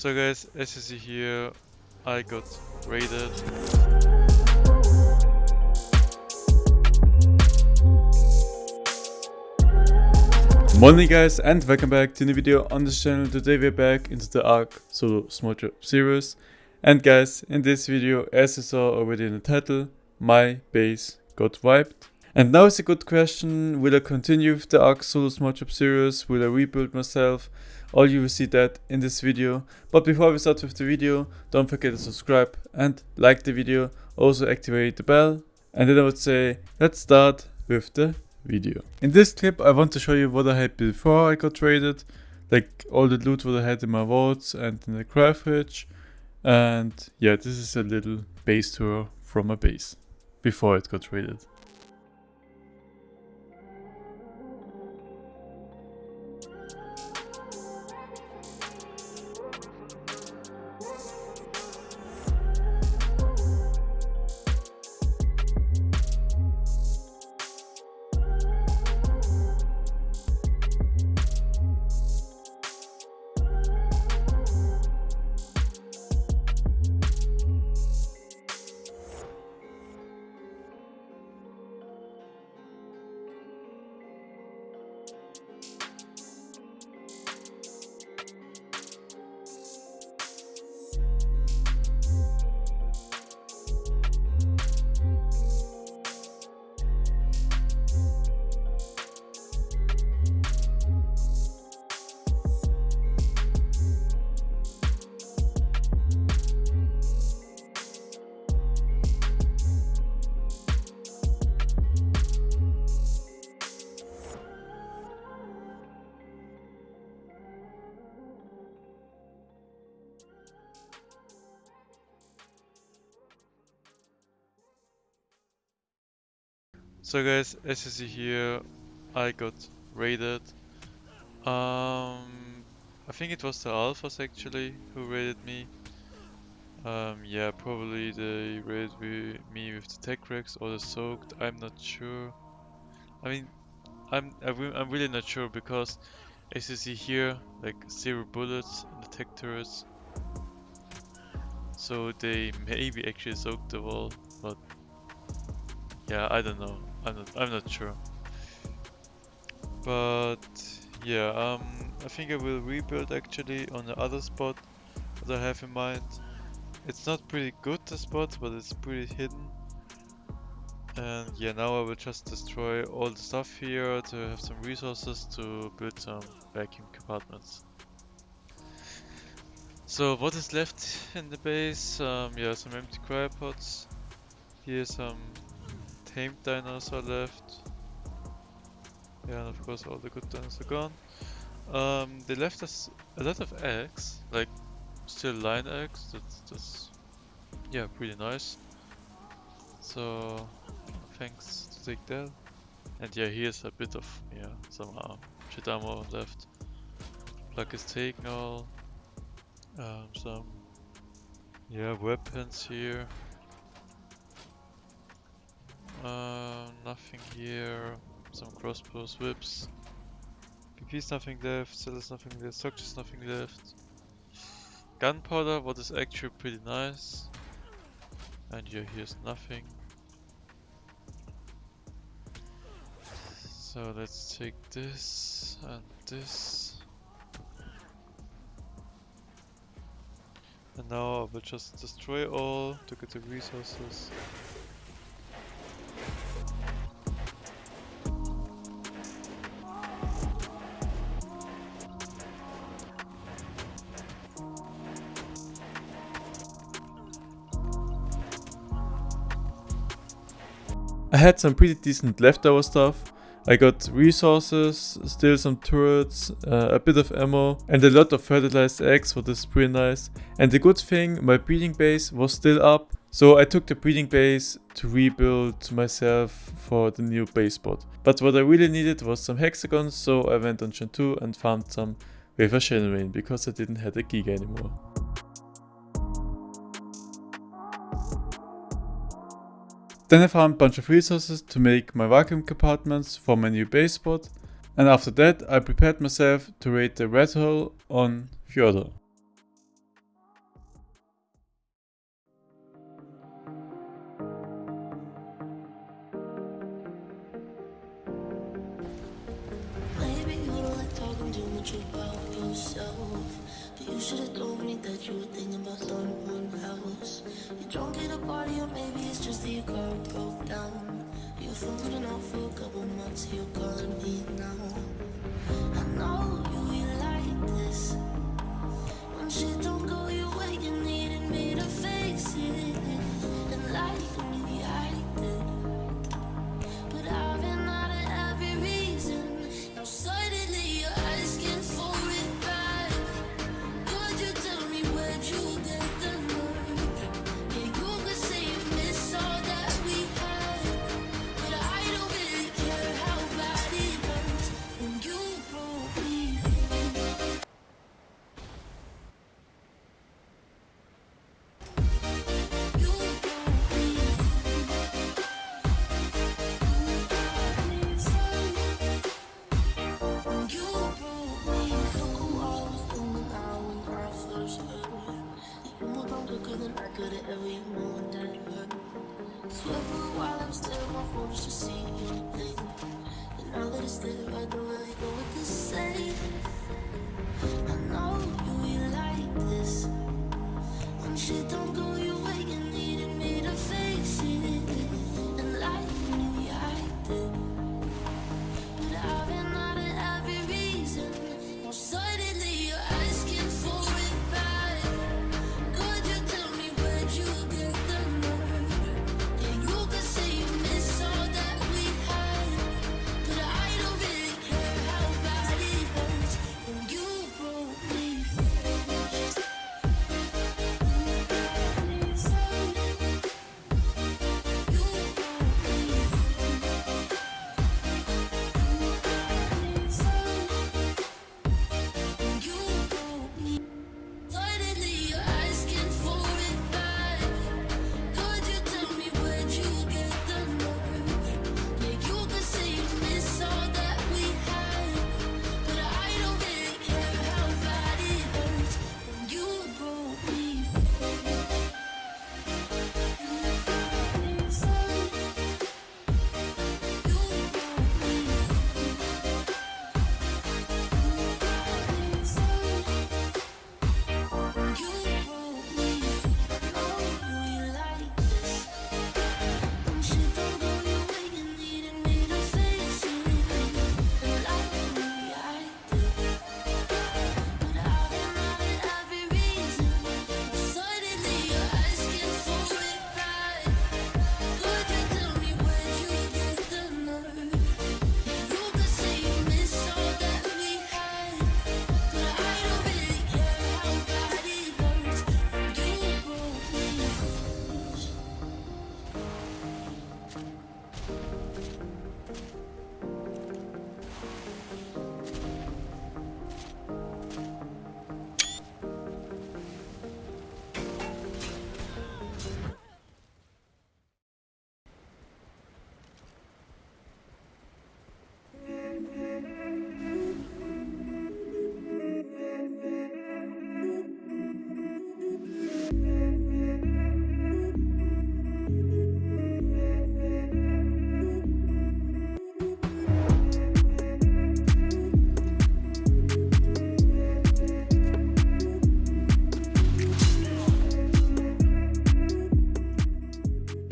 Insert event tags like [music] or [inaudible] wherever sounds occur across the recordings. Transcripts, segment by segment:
So guys, as you see here, I got raided. Morning guys and welcome back to a new video on this channel. Today we're back into the Ark Solo Small Drop series. And guys, in this video, as you saw already in the title, my base got wiped. And now is a good question, will I continue with the Ark Solo Small series? Will I rebuild myself? All you will see that in this video. But before we start with the video, don't forget to subscribe and like the video. Also activate the bell. And then I would say, let's start with the video. In this clip I want to show you what I had before I got traded. Like all the loot what I had in my vaults and in the craft. And yeah, this is a little base tour from my base before it got traded. So guys, as you see here, I got raided. Um, I think it was the alphas actually who raided me. Um, yeah, probably they raided me with the Tek Rex or the soaked. I'm not sure. I mean, I'm I'm really not sure because as you see here, like zero bullets in the Tek turrets. So they maybe actually soaked the wall, but yeah, I don't know. I'm not I'm not sure. But yeah, um I think I will rebuild actually on the other spot that I have in mind. It's not pretty good the spot, but it's pretty hidden. And yeah, now I will just destroy all the stuff here to have some resources to build some vacuum compartments. So what is left in the base? Um, yeah, some empty cryopods. Here some tamed are left. Yeah, and of course all the good dinosaurs are gone. Um, they left us a lot of eggs, like still line eggs. That's, that's yeah, pretty nice. So thanks to take that. And yeah, here's a bit of yeah some uh, shit ammo left. Plug is taken all. Um, some yeah weapons here. Nothing here. Some crossbows, whips. PP's nothing left, Cellars nothing left, Structures nothing left. Gunpowder, what is actually pretty nice. And yeah, here's nothing. So let's take this and this. And now I will just destroy all to get the resources. Had some pretty decent leftover stuff. I got resources, still some turrets, uh, a bit of ammo and a lot of fertilized eggs what is pretty nice. And the good thing, my breeding base was still up. So I took the breeding base to rebuild myself for the new base spot. But what I really needed was some hexagons so I went on Gen 2 and found some Wafer Genuine because I didn't have a Giga anymore. Then I found a bunch of resources to make my vacuum compartments for my new base and after that I prepared myself to raid the red hole on Fjordur. You don't like talking too much about yourself But you should've only that you were thinking about starting wood You're drunk at a party or maybe it's just that your car broke down. You're fumbling out for a couple months, you're calling me now. I know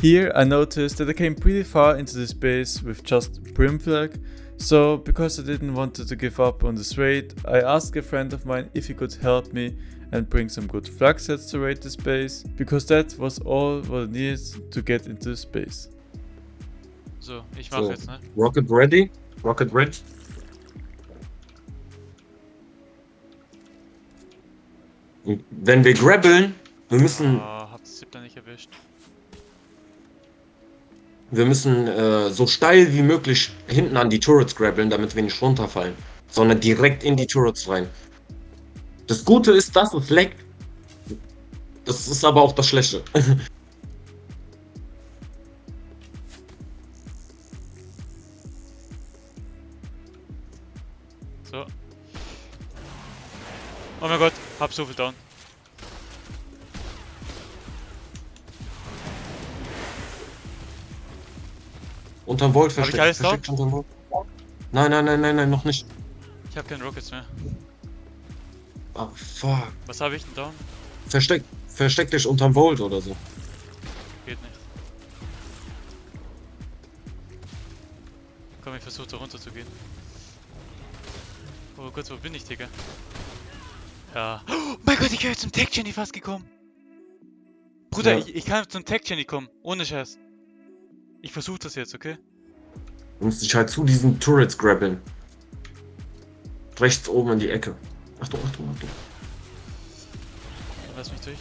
Here I noticed that I came pretty far into the space with just Primflag so because I didn't want to give up on this raid, I asked a friend of mine if he could help me and bring some good flak sets to raid the space, because that was all what I needed to get into the space. So, ich mach so, jetzt, ne? Rocket ready? Rocket ready? Wenn wir grabbeln, wir müssen... Oh, Zip da nicht erwischt. Wir müssen äh, so steil wie möglich hinten an die Turrets grabbeln, damit wir nicht runterfallen. Sondern direkt in die Turrets rein. Das Gute ist, dass es leckt. Das ist aber auch das Schlechte. [laughs] so. Oh mein Gott, hab so viel down. Unterm Volt versteckt. Hab ich alles versteckt unterm Volt. Nein, nein, nein, nein, nein, noch nicht. Ich hab keine Rockets mehr. Oh, fuck. Was hab ich denn da? Versteck, versteck dich unterm Volt oder so. Geht nicht. Komm, ich versuche da runter zu gehen. Oh Gott, wo bin ich, Digga? Ja. Oh mein Gott, ich wäre zum Tech Jenny fast gekommen. Bruder, ja. ich, ich kann zum Tech Jenny kommen. Ohne Scheiß. Ich versuche das jetzt, okay? Du musst dich halt zu diesen Turrets grabbeln. Rechts oben in die Ecke. Achtung, Achtung, Achtung. Lass mich durch.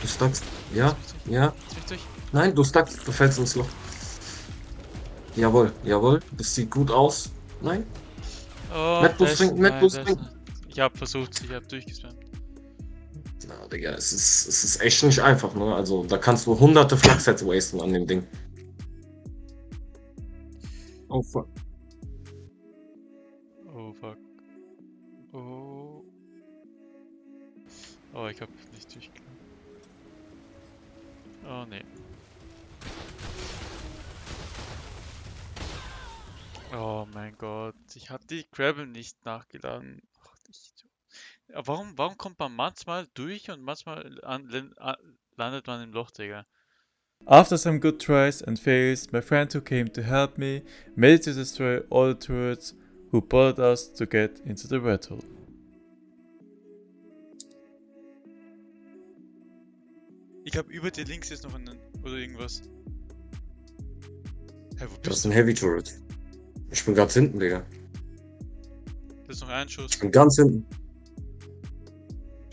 Du stuckst. Ja, ja. Lass mich durch. Nein, du stuckst. Du fällst ins Loch. Jawohl, jawohl. Das sieht gut aus. Nein? Oh, ist- trinken, ist trinken. Ich hab versucht, ich hab durchgespammt. Digga, es ist, es ist echt nicht einfach, ne? Also, da kannst du hunderte Flagsets wasten an dem Ding. Oh, fuck. Oh fuck. Oh. Oh, ich hab nicht durchgekommen. Oh nee. Oh mein Gott, ich hab die Gravel nicht nachgeladen. Warum, warum kommt man manchmal durch und manchmal an, landet man im Loch, Digga? After some good tries and fails, my friend who came to help me made it to destroy all the turrets who bothered us to get into the red hole. Ich hab über dir links jetzt noch einen, oder irgendwas. Hä, wo Das bist ist du? ein Heavy Turret. Ich bin ganz hinten, Digga. Das ist noch ein Schuss. Ich bin ganz hinten.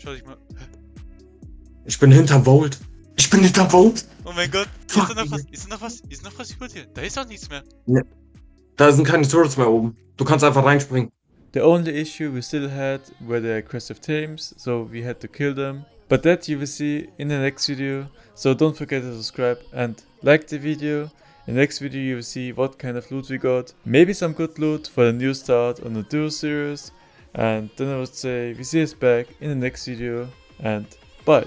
Schau dich mal. Ich bin hinter Volt. Ich bin hinter Volt. Oh mein Gott, ist Fuck, da noch was? Ist da noch was? Ist noch was über dir? Da ist doch nichts mehr. Da sind keine Turrets mehr oben. Du kannst einfach reinspringen. The only issue we still had were the aggressive teams, so we had to kill them. But that you will see in the next video, so don't forget to subscribe and like the video. In the next video you will see what kind of loot we got, maybe some good loot for the new start on the duo series. And then I would say we see us back in the next video and bye.